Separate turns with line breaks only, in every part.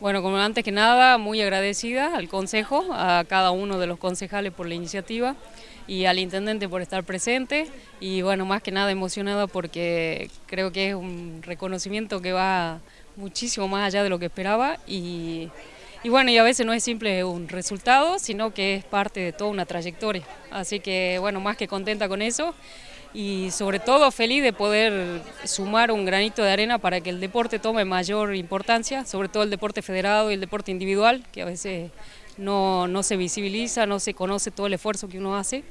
Bueno, como antes que nada, muy agradecida al Consejo, a cada uno de los concejales por la iniciativa y al Intendente por estar presente y bueno, más que nada emocionada porque creo que es un reconocimiento que va muchísimo más allá de lo que esperaba y, bueno, y a veces no es simple un resultado, sino que es parte de toda una trayectoria. Así que bueno, más que contenta con eso y sobre todo feliz de poder sumar un granito de arena para que el deporte tome mayor importancia, sobre todo el deporte federado y el deporte individual, que a veces no, no se visibiliza, no se conoce todo el esfuerzo que uno hace.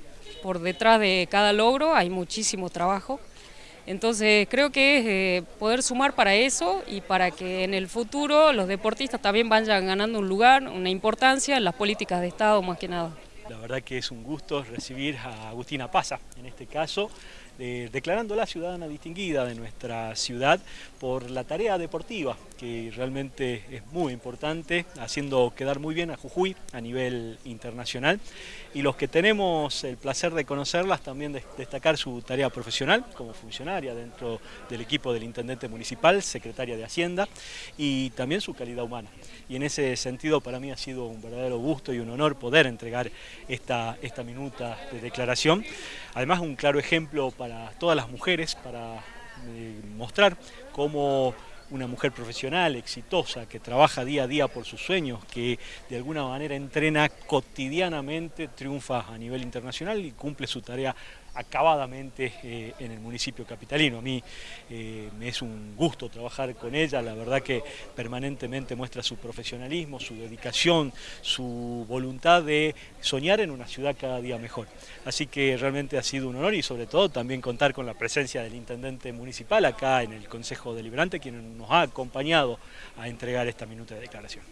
Por detrás de cada logro hay muchísimo trabajo. Entonces creo que es eh, poder sumar para eso y para que en el futuro los deportistas también vayan ganando un lugar, una importancia en las políticas de Estado más que nada.
La verdad que es un gusto recibir a Agustina Pasa, en este caso, eh, declarándola ciudadana distinguida de nuestra ciudad por la tarea deportiva, que realmente es muy importante, haciendo quedar muy bien a Jujuy a nivel internacional. Y los que tenemos el placer de conocerlas, también destacar su tarea profesional como funcionaria dentro del equipo del Intendente Municipal, secretaria de Hacienda, y también su calidad humana. Y en ese sentido para mí ha sido un verdadero gusto y un honor poder entregar esta, esta minuta de declaración. Además un claro ejemplo para todas las mujeres, para eh, mostrar cómo una mujer profesional, exitosa, que trabaja día a día por sus sueños, que de alguna manera entrena cotidianamente, triunfa a nivel internacional y cumple su tarea acabadamente eh, en el municipio capitalino. A mí eh, me es un gusto trabajar con ella, la verdad que permanentemente muestra su profesionalismo, su dedicación, su voluntad de soñar en una ciudad cada día mejor. Así que realmente ha sido un honor y sobre todo también contar con la presencia del intendente municipal acá en el Consejo Deliberante, quien nos ha acompañado a entregar esta minuta de declaración.